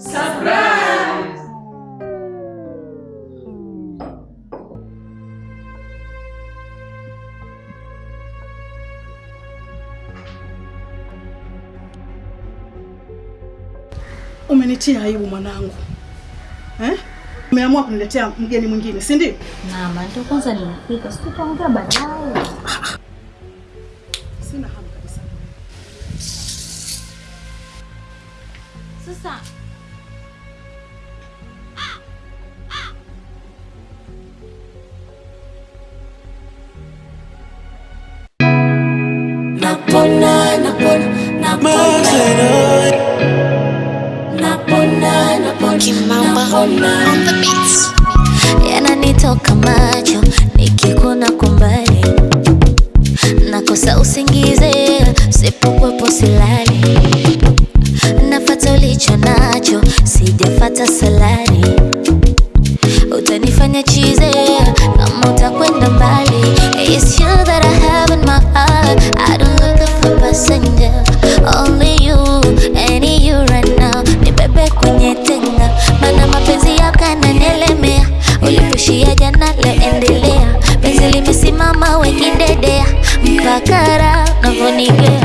Surprise! Umenitia aibu mwanangu. Eh? Umeamua kuniletea mgeni mwingine, si ndio? Naam, ndio kwanza nilifika. Sikuongea baadaye. yananitoka macho nikikuna kumbali nakosa usingize sipokwepo silali. Nafata ulicho nacho sijafata salari mama wekidedea mpakara navonikea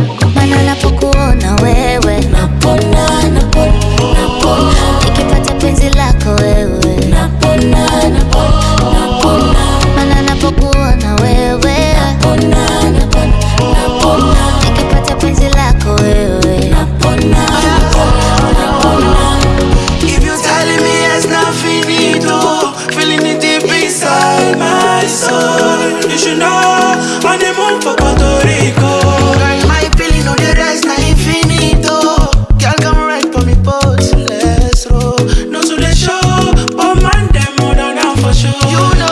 You know